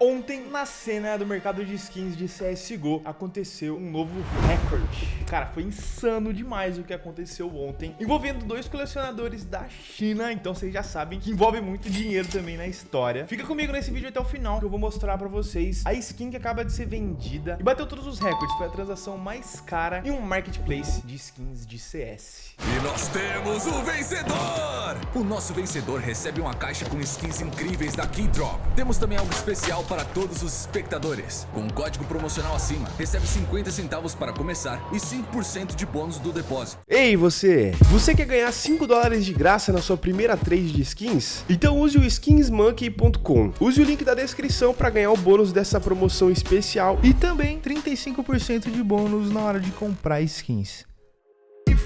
Ontem, na cena do mercado de skins de CSGO, aconteceu um novo recorde. Cara, foi insano demais o que aconteceu ontem, envolvendo dois colecionadores da China, então vocês já sabem que envolve muito dinheiro também na história. Fica comigo nesse vídeo até o final, que eu vou mostrar pra vocês a skin que acaba de ser vendida e bateu todos os recordes. Foi a transação mais cara em um marketplace de skins de CS. E nós temos o vencedor! O nosso vencedor recebe uma caixa com skins incríveis da Keydrop. Temos também algo especial para todos os espectadores. Com um código promocional acima, recebe 50 centavos para começar e 5% de bônus do depósito. Ei você, você quer ganhar 5 dólares de graça na sua primeira trade de skins? Então use o skinsmonkey.com. Use o link da descrição para ganhar o bônus dessa promoção especial e também 35% de bônus na hora de comprar skins.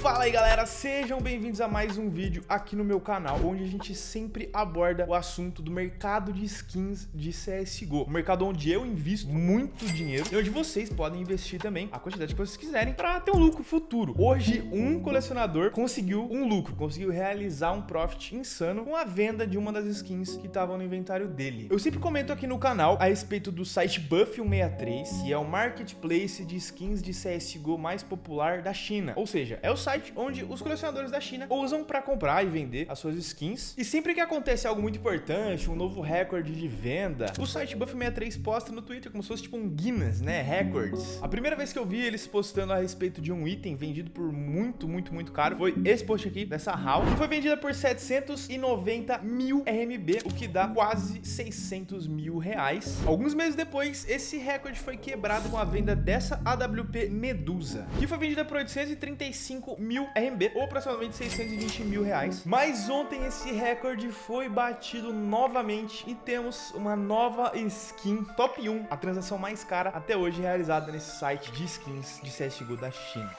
Fala aí galera, sejam bem-vindos a mais um vídeo aqui no meu canal, onde a gente sempre aborda o assunto do mercado de skins de CSGO. Um mercado onde eu invisto muito dinheiro e onde vocês podem investir também a quantidade que vocês quiserem para ter um lucro futuro. Hoje, um colecionador conseguiu um lucro, conseguiu realizar um profit insano com a venda de uma das skins que estavam no inventário dele. Eu sempre comento aqui no canal a respeito do site Buff163, que é o marketplace de skins de CSGO mais popular da China. Ou seja, é o site site onde os colecionadores da China usam para comprar e vender as suas skins. E sempre que acontece algo muito importante, um novo recorde de venda, o site Buff63 posta no Twitter como se fosse tipo um Guinness, né? Records. A primeira vez que eu vi eles postando a respeito de um item vendido por muito, muito, muito caro foi esse post aqui, dessa HAL, que foi vendida por 790 mil RMB, o que dá quase 600 mil reais. Alguns meses depois, esse recorde foi quebrado com a venda dessa AWP Medusa, que foi vendida por 835 mil RMB, ou aproximadamente 620 mil reais. Mas ontem esse recorde foi batido novamente e temos uma nova skin top 1, a transação mais cara até hoje realizada nesse site de skins de CSGO da China.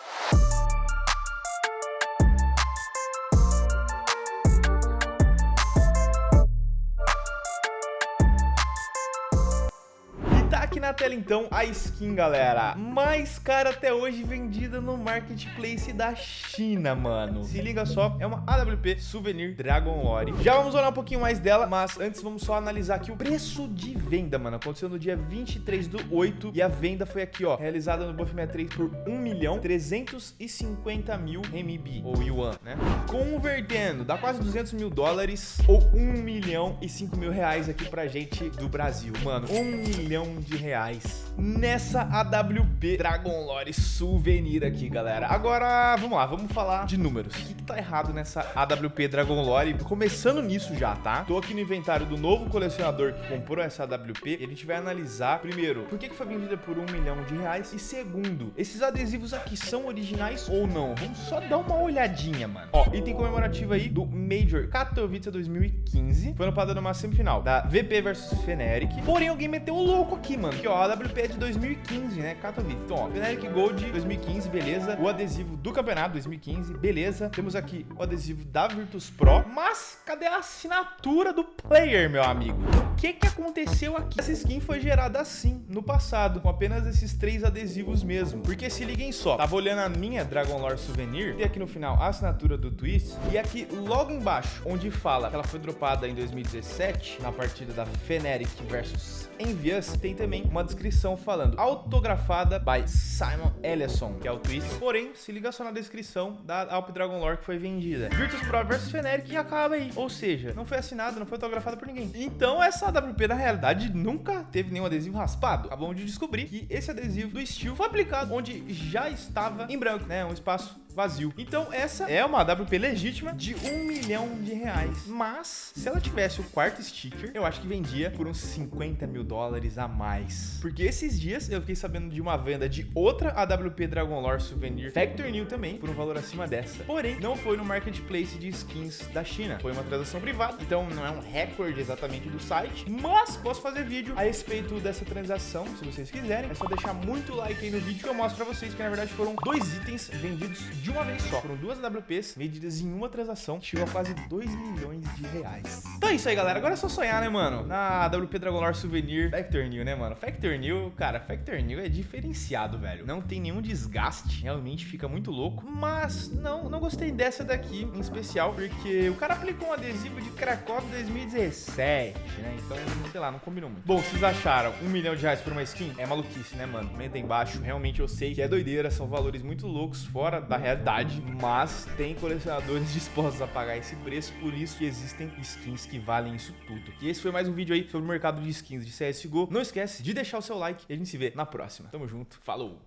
Na tela então a skin, galera, mais cara até hoje vendida no marketplace da China, mano. Se liga só, é uma AWP Souvenir Dragon Lore. Já vamos olhar um pouquinho mais dela, mas antes vamos só analisar aqui o preço de venda, mano. Aconteceu no dia 23 do 8 e a venda foi aqui, ó, realizada no Buff 63 por 1 milhão 350 mil RMB, ou Yuan, né? Convertendo, dá quase 200 mil dólares ou 1 milhão e 5 mil reais aqui pra gente do Brasil, mano. 1 milhão de reais reais nessa AWP Dragon Lore Souvenir aqui, galera. Agora, vamos lá, vamos falar de números. O que, que tá errado nessa AWP Dragon Lore? Começando nisso já, tá? Tô aqui no inventário do novo colecionador que comprou essa AWP e a gente vai analisar, primeiro, por que, que foi vendida por um milhão de reais e segundo, esses adesivos aqui são originais ou não? Vamos só dar uma olhadinha, mano. Ó, item comemorativo aí do Major Katowice 2015. Foi no padrão numa semifinal da VP versus Feneric. Porém, alguém meteu o louco aqui, mano. Aqui, ó, a AWP é de 2015, né? Katowice. Então, ó, Feneric Gold 2015, beleza. O adesivo do campeonato 2015, beleza. Temos aqui o adesivo da Virtus Pro. Mas, cadê a assinatura do player, meu amigo? O que que aconteceu aqui? Essa skin foi gerada assim, no passado, com apenas esses três adesivos mesmo. Porque se liguem só, tava olhando a minha Dragon Lore Souvenir, tem aqui no final a assinatura do Twist, e aqui logo embaixo, onde fala que ela foi dropada em 2017, na partida da Feneric versus Envious, tem também uma descrição falando autografada by Simon Ellison, que é o twist. Porém, se liga só na descrição da Alp Dragon Lore que foi vendida. Virtus Pro vs Feneric e acaba aí. Ou seja, não foi assinado, não foi autografado por ninguém. Então, essa AWP, na realidade, nunca teve nenhum adesivo raspado. Acabamos de descobrir que esse adesivo do Steel foi aplicado onde já estava em branco, né? Um espaço vazio. Então essa é uma AWP legítima de um milhão de reais. Mas se ela tivesse o quarto sticker, eu acho que vendia por uns 50 mil dólares a mais. Porque esses dias eu fiquei sabendo de uma venda de outra AWP Dragon Lore Souvenir Factor New também, por um valor acima dessa. Porém, não foi no marketplace de skins da China. Foi uma transação privada, então não é um recorde exatamente do site. Mas posso fazer vídeo a respeito dessa transação, se vocês quiserem. É só deixar muito like aí no vídeo que eu mostro pra vocês que na verdade foram dois itens vendidos de uma vez só. Foram duas AWPs medidas em uma transação, chegou a quase 2 milhões de reais. Então é isso aí, galera. Agora é só sonhar, né, mano? Na AWP Dragon Lore Souvenir Factor New, né, mano? Factor New, cara, Factor New é diferenciado, velho. Não tem nenhum desgaste, realmente fica muito louco. Mas não, não gostei dessa daqui em especial, porque o cara aplicou um adesivo de Krakow 2017, né? Então, sei lá, não combinou muito. Bom, vocês acharam um milhão de reais por uma skin? É maluquice, né, mano? Comenta aí embaixo. Realmente eu sei que é doideira, são valores muito loucos, fora da realidade. Mas tem colecionadores dispostos a pagar esse preço, por isso que existem skins que valem isso tudo. E esse foi mais um vídeo aí sobre o mercado de skins de CSGO. Não esquece de deixar o seu like e a gente se vê na próxima. Tamo junto, falou!